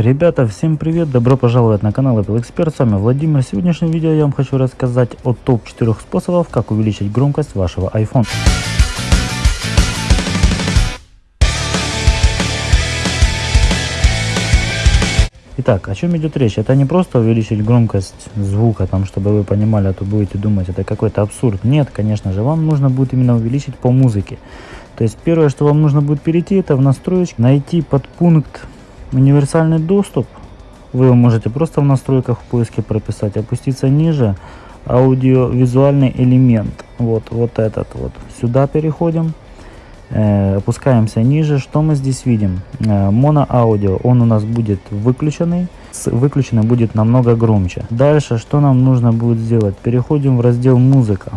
Ребята, всем привет! Добро пожаловать на канал Apple Expert. С вами Владимир. В сегодняшнем видео я вам хочу рассказать о топ-4 способов, как увеличить громкость вашего iPhone. Итак, о чем идет речь? Это не просто увеличить громкость звука, там, чтобы вы понимали, а то будете думать, это какой-то абсурд. Нет, конечно же, вам нужно будет именно увеличить по музыке. То есть первое, что вам нужно будет перейти, это в настройки, найти подпункт универсальный доступ. Вы можете просто в настройках в поиске прописать опуститься ниже аудиовизуальный элемент. Вот вот этот вот. Сюда переходим э, опускаемся ниже. Что мы здесь видим? Э, моноаудио. Он у нас будет выключенный. С выключенный будет намного громче. Дальше что нам нужно будет сделать? Переходим в раздел музыка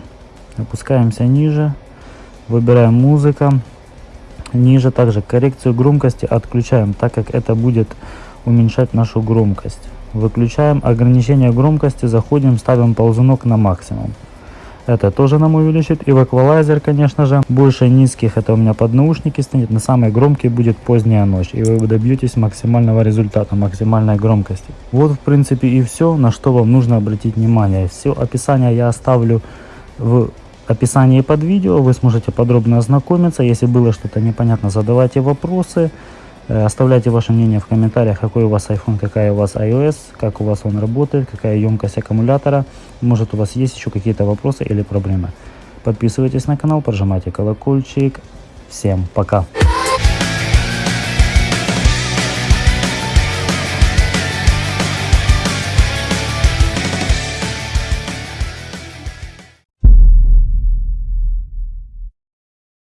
опускаемся ниже. Выбираем музыка Ниже также коррекцию громкости отключаем, так как это будет уменьшать нашу громкость. Выключаем ограничение громкости, заходим, ставим ползунок на максимум. Это тоже нам увеличит. И в эквалайзер, конечно же, больше низких, это у меня под наушники стоит. На самой громкий будет поздняя ночь. И вы добьетесь максимального результата, максимальной громкости. Вот в принципе и все, на что вам нужно обратить внимание. Все описание я оставлю в описании под видео вы сможете подробно ознакомиться. Если было что-то непонятно, задавайте вопросы. Э, оставляйте ваше мнение в комментариях, какой у вас iPhone, какая у вас iOS, как у вас он работает, какая емкость аккумулятора. Может у вас есть еще какие-то вопросы или проблемы. Подписывайтесь на канал, прожимайте колокольчик. Всем пока!